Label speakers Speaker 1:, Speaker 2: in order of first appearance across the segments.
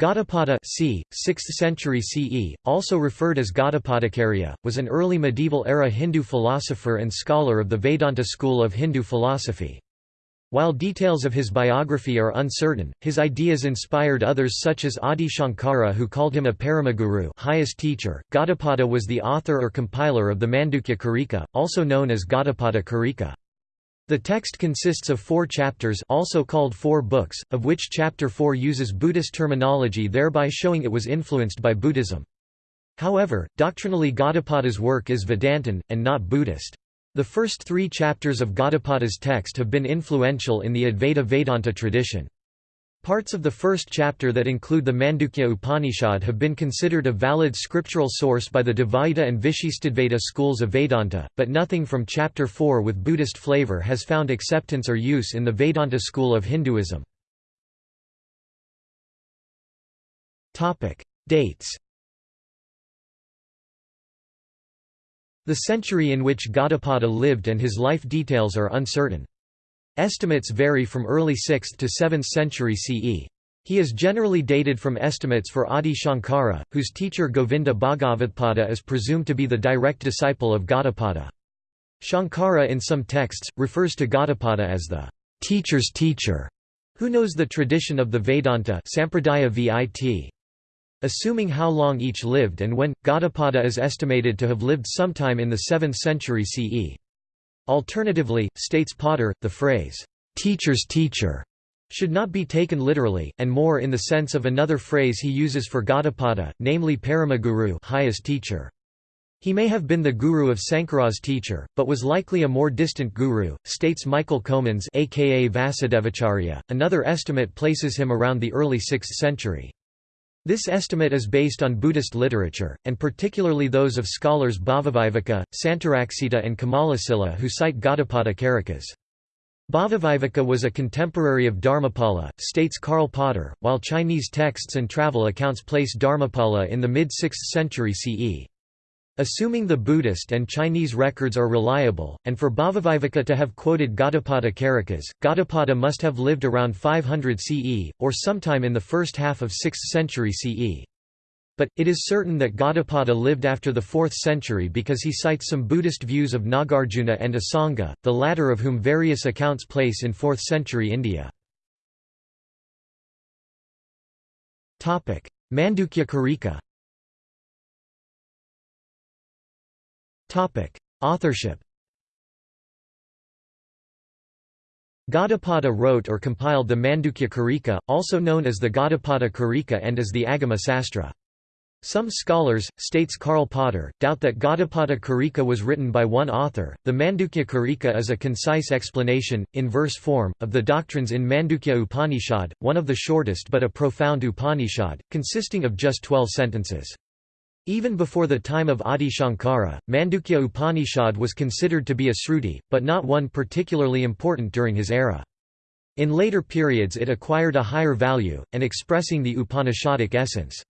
Speaker 1: Gaudapada c. 6th century CE, also referred as Gaudapadacharya, was an early medieval-era Hindu philosopher and scholar of the Vedanta school of Hindu philosophy. While details of his biography are uncertain, his ideas inspired others such as Adi Shankara who called him a Paramaguru highest teacher. Gaudapada was the author or compiler of the Mandukya Karika, also known as Gaudapada Karika. The text consists of four chapters also called four books, of which chapter 4 uses Buddhist terminology thereby showing it was influenced by Buddhism. However, doctrinally Gaudapada's work is Vedantin, and not Buddhist. The first three chapters of Gaudapada's text have been influential in the Advaita Vedanta tradition. Parts of the first chapter that include the Mandukya Upanishad have been considered a valid scriptural source by the Dvaita and Vishishtadvaita schools of Vedanta, but nothing from chapter 4 with Buddhist flavor has found acceptance or use in the Vedanta school of Hinduism. Dates The century in which Gaudapada lived and his life details are uncertain. Estimates vary from early 6th to 7th century CE. He is generally dated from estimates for Adi Shankara, whose teacher Govinda Bhagavatpada is presumed to be the direct disciple of Gaudapada. Shankara in some texts, refers to Gaudapada as the teacher's teacher, who knows the tradition of the Vedanta Sampradaya vit. Assuming how long each lived and when, Gaudapada is estimated to have lived sometime in the 7th century CE. Alternatively, states Potter, the phrase, "'teacher's teacher' should not be taken literally, and more in the sense of another phrase he uses for Gaudapada, namely Paramaguru highest teacher. He may have been the guru of Sankara's teacher, but was likely a more distant guru, states Michael Comans aka Vasudevacharya. Another estimate places him around the early 6th century. This estimate is based on Buddhist literature, and particularly those of scholars Bhavaviveka, Santaraksita and Kamalasila who cite Gaudapada Karikas. Bhavaviveka was a contemporary of Dharmapala, states Karl Potter, while Chinese texts and travel accounts place Dharmapala in the mid-6th century CE. Assuming the Buddhist and Chinese records are reliable, and for Bhavaviveka to have quoted Gaudapada Karikas, Gaudapada must have lived around 500 CE, or sometime in the first half of 6th century CE. But, it is certain that Gaudapada lived after the 4th century because he cites some Buddhist views of Nagarjuna and Asanga, the latter of whom various accounts place in 4th century India. Mandukya Karika Authorship Gaudapada wrote or compiled the Mandukya Karika, also known as the Gaudapada Karika and as the Agama Sastra. Some scholars, states Karl Potter, doubt that Gaudapada Karika was written by one author. The Mandukya Karika is a concise explanation, in verse form, of the doctrines in Mandukya Upanishad, one of the shortest but a profound Upanishad, consisting of just twelve sentences. Even before the time of Adi Shankara, Mandukya Upanishad was considered to be a sruti, but not one particularly important during his era. In later periods it acquired a higher value, and expressing the Upanishadic essence.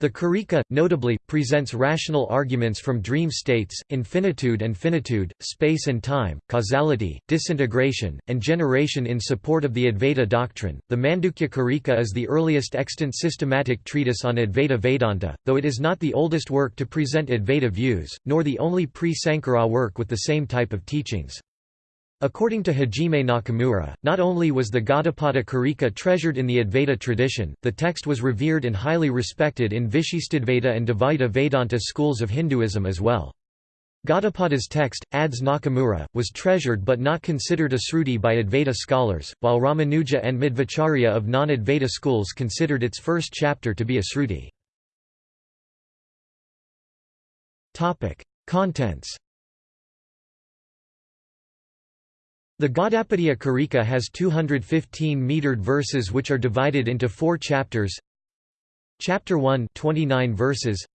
Speaker 1: The Karika, notably, presents rational arguments from dream states, infinitude and finitude, space and time, causality, disintegration, and generation in support of the Advaita doctrine. The Mandukya Karika is the earliest extant systematic treatise on Advaita Vedanta, though it is not the oldest work to present Advaita views, nor the only pre Sankara work with the same type of teachings. According to Hajime Nakamura, not only was the Gaudapada Karika treasured in the Advaita tradition, the text was revered and highly respected in Vishishtadvaita and Dvaita Vedanta schools of Hinduism as well. Gaudapada's text, adds Nakamura, was treasured but not considered a sruti by Advaita scholars, while Ramanuja and Madhvacharya of non-Advaita schools considered its first chapter to be a sruti. Contents The Gaudapada Karika has 215 metered verses which are divided into four chapters. Chapter 1 29 verses.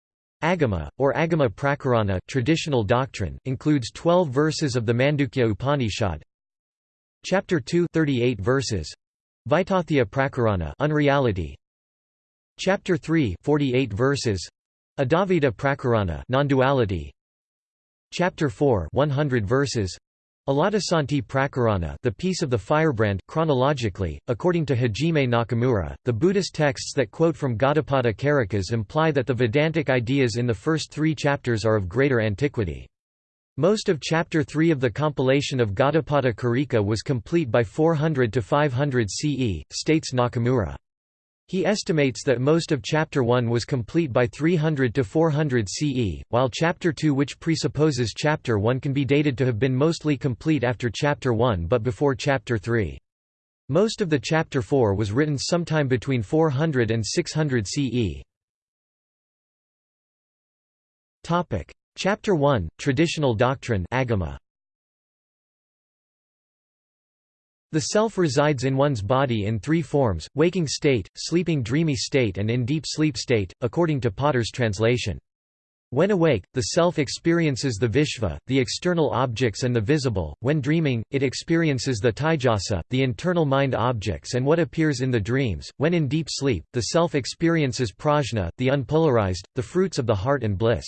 Speaker 1: Agama, or Agama Prakarana traditional doctrine, includes 12 verses of the Mandukya Upanishad. Chapter 2 38 verses. Vaitatthya Prakarana unreality. Chapter 3 48 verses. Advaita Prakarana non-duality. Chapter 4 100 verses. Alatasanti Prakarana the Peace of the Firebrand chronologically, according to Hajime Nakamura, the Buddhist texts that quote from Gaudapada Karikas imply that the Vedantic ideas in the first three chapters are of greater antiquity. Most of Chapter 3 of the compilation of Gaudapada Karika was complete by 400 to 500 CE, states Nakamura. He estimates that most of Chapter 1 was complete by 300 to 400 CE, while Chapter 2 which presupposes Chapter 1 can be dated to have been mostly complete after Chapter 1 but before Chapter 3. Most of the Chapter 4 was written sometime between 400 and 600 CE. Chapter 1, Traditional Doctrine Agama. The self resides in one's body in three forms, waking state, sleeping dreamy state and in deep sleep state, according to Potter's translation. When awake, the self experiences the Vishva, the external objects and the visible, when dreaming, it experiences the Taijasa, the internal mind objects and what appears in the dreams, when in deep sleep, the self experiences Prajna, the unpolarized, the fruits of the heart and bliss.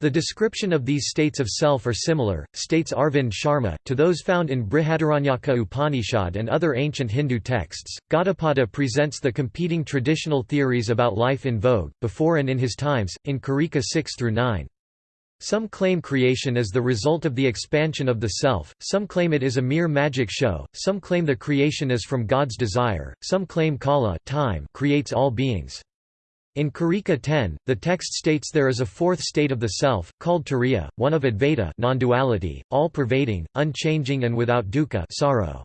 Speaker 1: The description of these states of self are similar, states Arvind Sharma, to those found in Brihadaranyaka Upanishad and other ancient Hindu texts. Gaudapada presents the competing traditional theories about life in vogue, before and in his times, in Karika 6 through 9. Some claim creation is the result of the expansion of the self, some claim it is a mere magic show, some claim the creation is from God's desire, some claim Kala time creates all beings. In Karika 10, the text states there is a fourth state of the self, called turiya, one of Advaita non-duality, all-pervading, unchanging and without dukkha sorrow.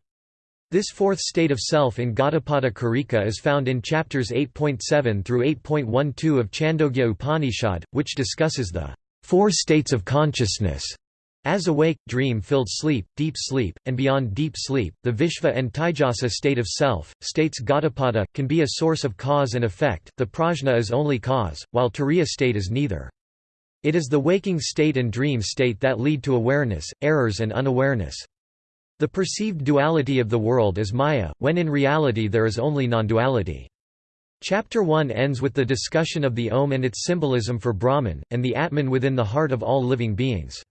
Speaker 1: This fourth state of self in Gaudapada Karika is found in chapters 8.7 through 8.12 of Chandogya Upanishad, which discusses the four states of consciousness as awake, dream-filled sleep, deep sleep, and beyond deep sleep, the Vishva and Taijasa state of self, states Gaudapada, can be a source of cause and effect, the prajna is only cause, while turiya state is neither. It is the waking state and dream state that lead to awareness, errors and unawareness. The perceived duality of the world is maya, when in reality there is only non-duality. Chapter 1 ends with the discussion of the Om and its symbolism for Brahman, and the Atman within the heart of all living beings.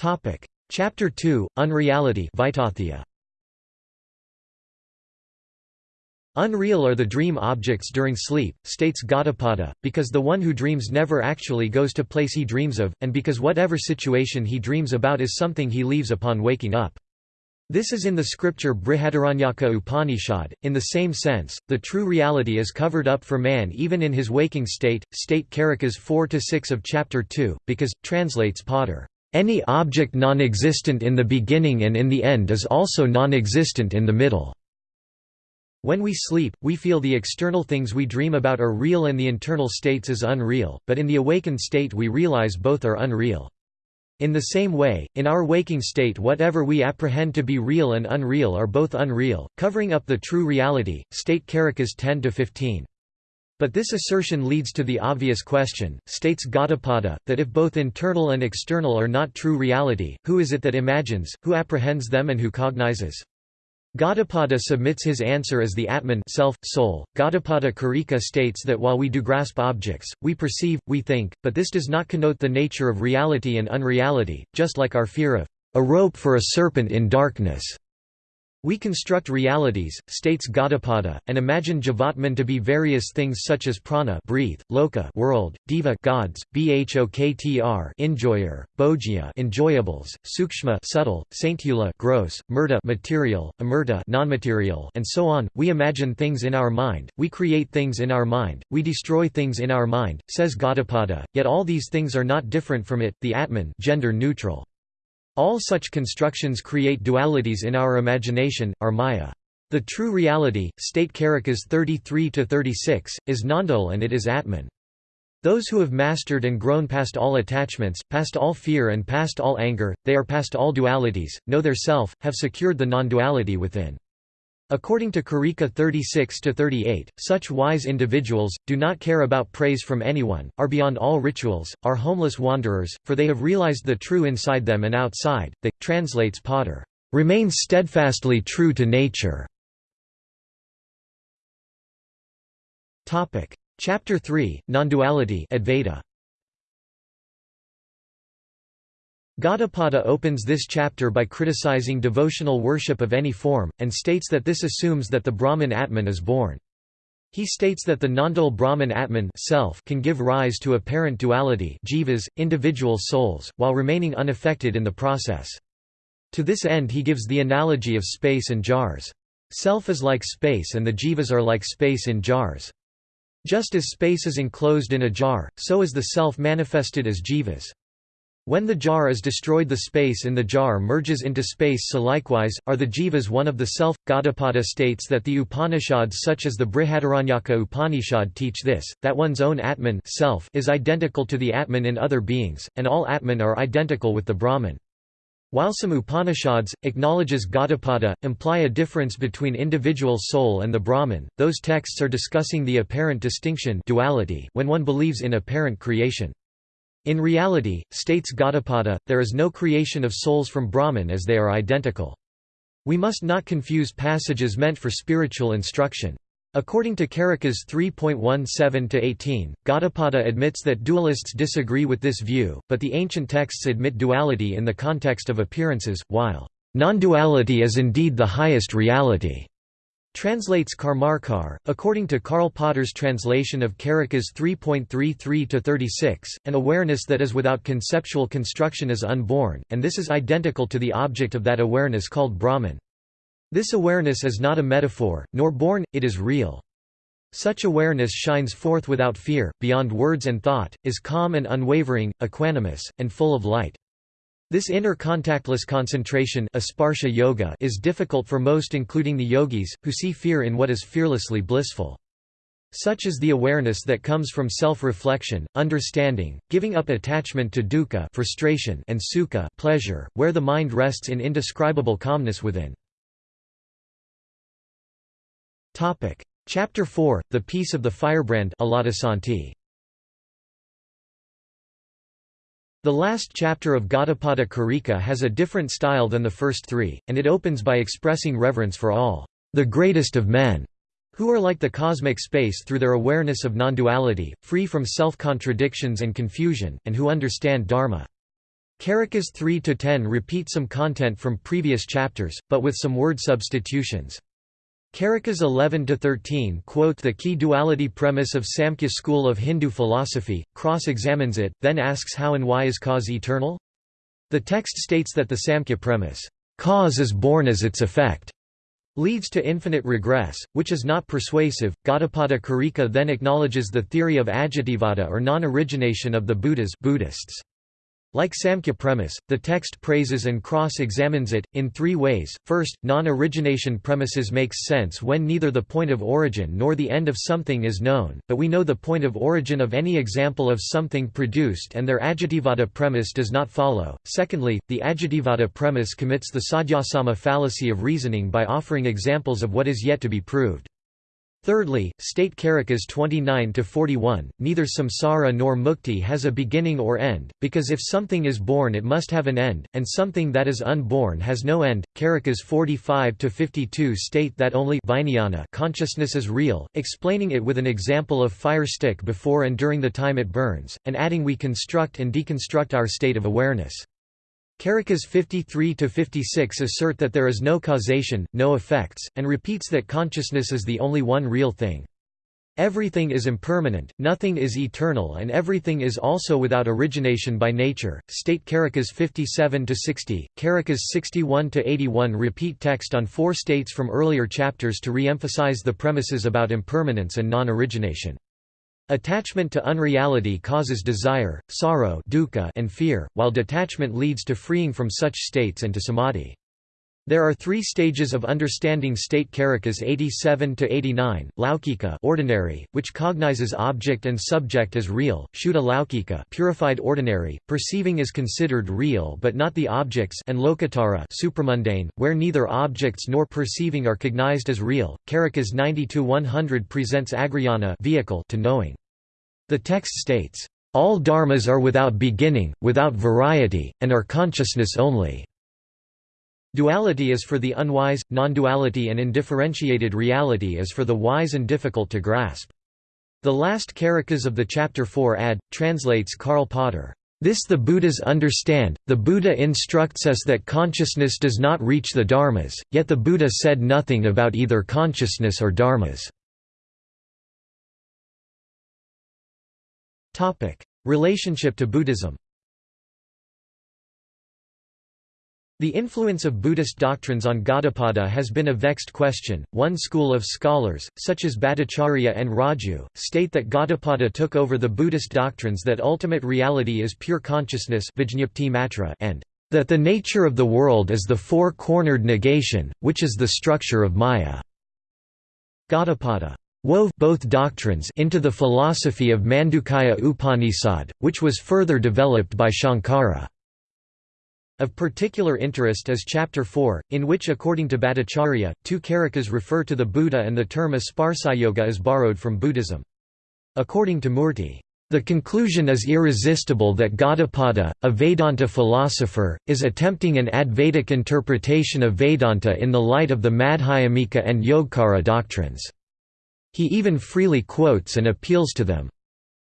Speaker 1: Topic: Chapter 2: Unreality Unreal are the dream objects during sleep, states Gaudapada, because the one who dreams never actually goes to place he dreams of, and because whatever situation he dreams about is something he leaves upon waking up. This is in the scripture Brihadaranyaka Upanishad. In the same sense, the true reality is covered up for man even in his waking state, state Karikas 4 6 of chapter 2, because, translates Potter. Any object non-existent in the beginning and in the end is also non-existent in the middle. When we sleep, we feel the external things we dream about are real and the internal states is unreal, but in the awakened state we realize both are unreal. In the same way, in our waking state whatever we apprehend to be real and unreal are both unreal, covering up the true reality, state Karikas 10-15. But this assertion leads to the obvious question, states Gaudapada, that if both internal and external are not true reality, who is it that imagines, who apprehends them and who cognizes? Gaudapada submits his answer as the Atman self, soul. Gaudapada Karika states that while we do grasp objects, we perceive, we think, but this does not connote the nature of reality and unreality, just like our fear of a rope for a serpent in darkness. We construct realities, states Gaudapada, and imagine Jivatman to be various things such as prana breathe, loka world, deva gods, bhoktr enjoyer, bhojya enjoyables, sukshma subtle, saintula gross, murta material, amurta non-material, and so on. We imagine things in our mind, we create things in our mind, we destroy things in our mind, says Gaudapada, yet all these things are not different from it, the Atman gender neutral. All such constructions create dualities in our imagination, our maya. The true reality, state Karikas 33-36, is nondual and it is Atman. Those who have mastered and grown past all attachments, past all fear and past all anger, they are past all dualities, know their self, have secured the non-duality within. According to Karika 36-38, such wise individuals, do not care about praise from anyone, are beyond all rituals, are homeless wanderers, for they have realized the true inside them and outside. They, translates Potter, remain steadfastly true to nature. Chapter 3, Non-duality Advaita. Gaudapada opens this chapter by criticizing devotional worship of any form, and states that this assumes that the Brahman Atman is born. He states that the nondual Brahman Atman self can give rise to apparent duality jivas, individual souls, while remaining unaffected in the process. To this end he gives the analogy of space and jars. Self is like space and the jivas are like space in jars. Just as space is enclosed in a jar, so is the self manifested as jivas. When the jar is destroyed the space in the jar merges into space so likewise, are the jivas one of the self. Gaudapada states that the Upanishads such as the Brihadaranyaka Upanishad teach this, that one's own Atman self is identical to the Atman in other beings, and all Atman are identical with the Brahman. While some Upanishads, acknowledges Gaudapada, imply a difference between individual soul and the Brahman, those texts are discussing the apparent distinction duality when one believes in apparent creation. In reality, states Gaudapada, there is no creation of souls from Brahman as they are identical. We must not confuse passages meant for spiritual instruction. According to Karikas 3.17-18, Gaudapada admits that dualists disagree with this view, but the ancient texts admit duality in the context of appearances, while non-duality is indeed the highest reality. Translates Karmarkar, according to Karl Potter's translation of Karikas 3.33-36, an awareness that is without conceptual construction is unborn, and this is identical to the object of that awareness called Brahman. This awareness is not a metaphor, nor born, it is real. Such awareness shines forth without fear, beyond words and thought, is calm and unwavering, equanimous, and full of light. This inner contactless concentration yoga is difficult for most including the yogis, who see fear in what is fearlessly blissful. Such is the awareness that comes from self-reflection, understanding, giving up attachment to dukkha frustration and sukha pleasure, where the mind rests in indescribable calmness within. Chapter 4, The Peace of the Firebrand The last chapter of Gaudapada Karika has a different style than the first three, and it opens by expressing reverence for all, the greatest of men, who are like the cosmic space through their awareness of non-duality, free from self-contradictions and confusion, and who understand Dharma. Karikas 3–10 repeat some content from previous chapters, but with some word substitutions. Karikas 11–13 quote the key duality premise of Samkhya school of Hindu philosophy, cross-examines it, then asks how and why is cause eternal? The text states that the Samkhya premise, "'cause is born as its effect' leads to infinite regress, which is not persuasive. Gaudapada Karika then acknowledges the theory of ajativada or non-origination of the Buddhas Buddhists. Like Samkhya premise, the text praises and cross-examines it, in three ways. First, non-origination premises makes sense when neither the point of origin nor the end of something is known, but we know the point of origin of any example of something produced and their ajativada premise does not follow. Secondly, the ajativada premise commits the sadhyasama fallacy of reasoning by offering examples of what is yet to be proved. Thirdly, state Karikas 29–41, neither samsara nor mukti has a beginning or end, because if something is born it must have an end, and something that is unborn has no end. Karikas 45–52 state that only vijnana consciousness is real, explaining it with an example of fire stick before and during the time it burns, and adding we construct and deconstruct our state of awareness. Karikas 53–56 assert that there is no causation, no effects, and repeats that consciousness is the only one real thing. Everything is impermanent, nothing is eternal and everything is also without origination by nature. State Karikas 57–60, Karikas 61–81 repeat text on four states from earlier chapters to re-emphasize the premises about impermanence and non-origination. Attachment to unreality causes desire, sorrow dukkha and fear, while detachment leads to freeing from such states and to samadhi. There are three stages of understanding state Karikas 87 to 89, laukika ordinary, which cognizes object and subject as real, shuddha laukika purified ordinary, perceiving is considered real but not the objects and lokottara supramundane, where neither objects nor perceiving are cognized as real. Karikas 90 to 100 presents agrayana vehicle to knowing. The text states, "...all dharmas are without beginning, without variety, and are consciousness only." Duality is for the unwise, non-duality and indifferentiated reality is for the wise and difficult to grasp. The last karikas of the chapter 4 ad. translates Karl Potter. This the Buddhas understand. The Buddha instructs us that consciousness does not reach the dharmas, yet the Buddha said nothing about either consciousness or dharmas. Topic: Relationship to Buddhism. The influence of Buddhist doctrines on Gaudapada has been a vexed question. One school of scholars, such as Bhattacharya and Raju, state that Gaudapada took over the Buddhist doctrines that ultimate reality is pure consciousness and that the nature of the world is the four-cornered negation, which is the structure of Maya. Gaudapada wove both doctrines into the philosophy of Mandukya Upanishad, which was further developed by Shankara. Of particular interest is Chapter 4, in which according to Bhattacharya, two karikas refer to the Buddha and the term Asparsayoga is borrowed from Buddhism. According to Murti, the conclusion is irresistible that Gaudapada, a Vedanta philosopher, is attempting an Advaitic interpretation of Vedanta in the light of the Madhyamika and Yogacara doctrines. He even freely quotes and appeals to them.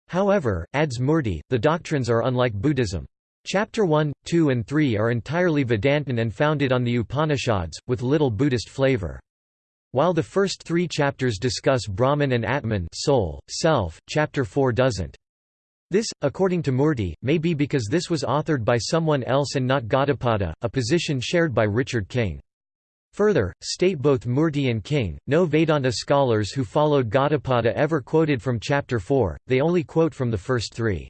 Speaker 1: However, adds Murti, the doctrines are unlike Buddhism. Chapter 1, 2 and 3 are entirely Vedantin and founded on the Upanishads, with little Buddhist flavor. While the first three chapters discuss Brahman and Atman soul, self, chapter 4 doesn't. This, according to Murti, may be because this was authored by someone else and not Gaudapada, a position shared by Richard King. Further, state both Murti and King, no Vedanta scholars who followed Gaudapada ever quoted from chapter 4, they only quote from the first three.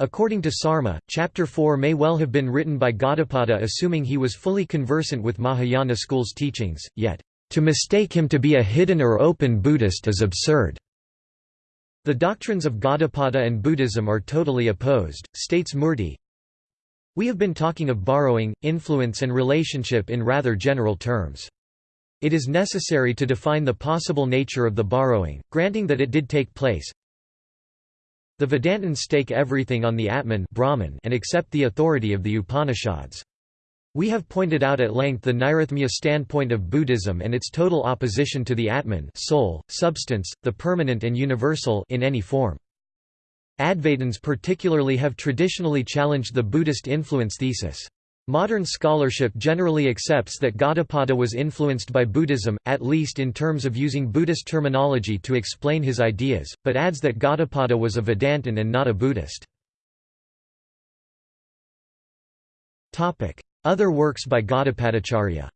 Speaker 1: According to Sarma, Chapter 4 may well have been written by Gaudapada assuming he was fully conversant with Mahayana school's teachings, yet, "...to mistake him to be a hidden or open Buddhist is absurd." The doctrines of Gaudapada and Buddhism are totally opposed, states Murti. We have been talking of borrowing, influence and relationship in rather general terms. It is necessary to define the possible nature of the borrowing, granting that it did take place, the Vedantins stake everything on the Atman Brahman and accept the authority of the Upanishads. We have pointed out at length the Nairatmya standpoint of Buddhism and its total opposition to the Atman soul, substance, the permanent and universal in any form. Advaitins particularly have traditionally challenged the Buddhist influence thesis. Modern scholarship generally accepts that Gaudapada was influenced by Buddhism, at least in terms of using Buddhist terminology to explain his ideas, but adds that Gaudapada was a Vedantin and not a Buddhist. Other works by Gaudapadacharya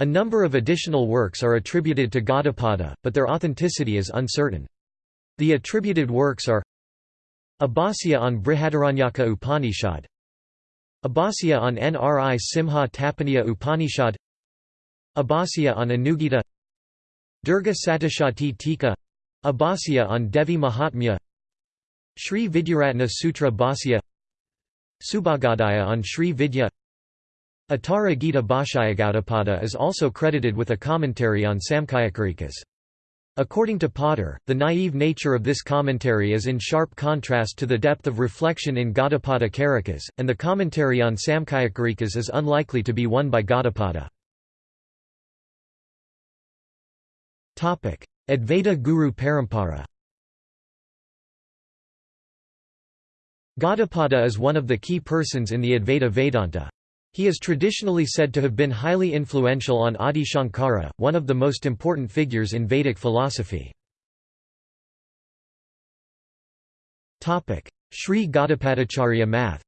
Speaker 1: A number of additional works are attributed to Gaudapada, but their authenticity is uncertain. The attributed works are Abhasya on Brihadaranyaka Upanishad Abhasya on Nri Simha Tapaniya Upanishad Abhasya on Anugita Durga Satashati Tika Abhasya on Devi Mahatmya Sri Vidyaratna Sutra Bhasya Subhagadaya on Sri Vidya Uttara Gita Bhashaya is also credited with a commentary on Samkhyakarikas. According to Potter, the naive nature of this commentary is in sharp contrast to the depth of reflection in Gaudapada Karikas, and the commentary on Samkhyakarikas is unlikely to be one by Gaudapada. Advaita Guru Parampara Gaudapada is one of the key persons in the Advaita Vedanta. He is traditionally said to have been highly influential on Adi Shankara, one of the most important figures in Vedic philosophy. Sri Gaudapadacharya Math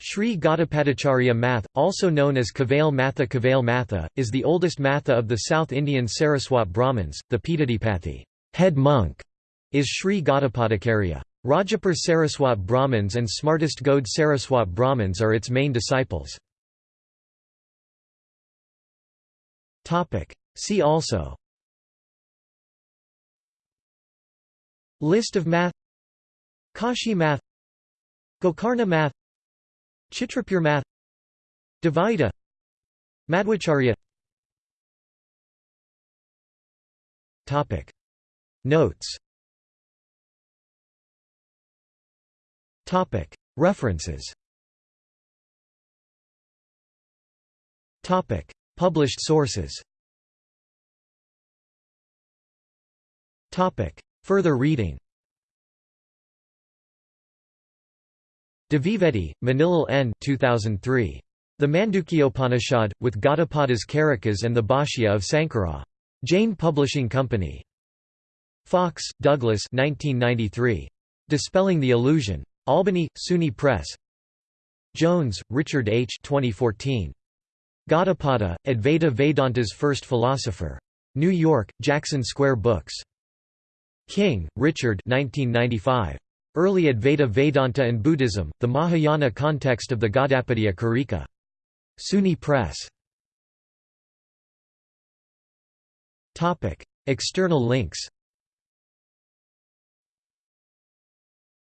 Speaker 1: Sri Gaudapadacharya Math, also known as Kavail Matha Kavail Matha, is the oldest Matha of the South Indian Saraswat Brahmins. The Peethadipatthi head monk, is Sri Gaudapadacharya. Rajapur Saraswat Brahmins and Smartest Gode Saraswat Brahmins are its main disciples. See also. List of math. Kashi math. Gokarna math. Chitrapur math. Dvaita. Madhvacharya. Notes References Published sources Further reading Dvivedi, Manilal N. 2003. The Mandukyopanishad, with Gaudapadas Karikas and the Bhashya of Sankara. Jain Publishing Company. Fox, Douglas 1993. Dispelling the Illusion. Albany, SUNY Press Jones, Richard H. 2014. Gaudapada, Advaita Vedanta's First Philosopher. New York, Jackson Square Books. King, Richard 1995. Early Advaita Vedanta and Buddhism, The Mahayana Context of the Gaudapadiya Karika. SUNY Press. External links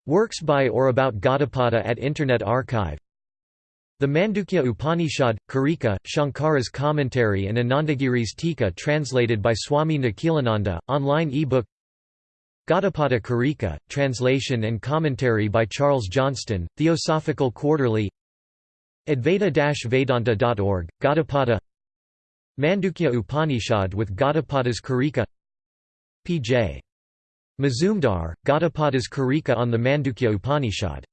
Speaker 1: Works by or about Gaudapada at Internet Archive. The Mandukya Upanishad, Karika, Shankara's commentary and Anandagiri's Tika translated by Swami Nikhilananda, online e-book. Gaudapada Karika, translation and commentary by Charles Johnston, Theosophical Quarterly. Advaita-Vedanta.org, Gaudapada. Mandukya Upanishad with Gaudapada's Karika. P.J. Mazumdar, Gaudapada's Karika on the Mandukya Upanishad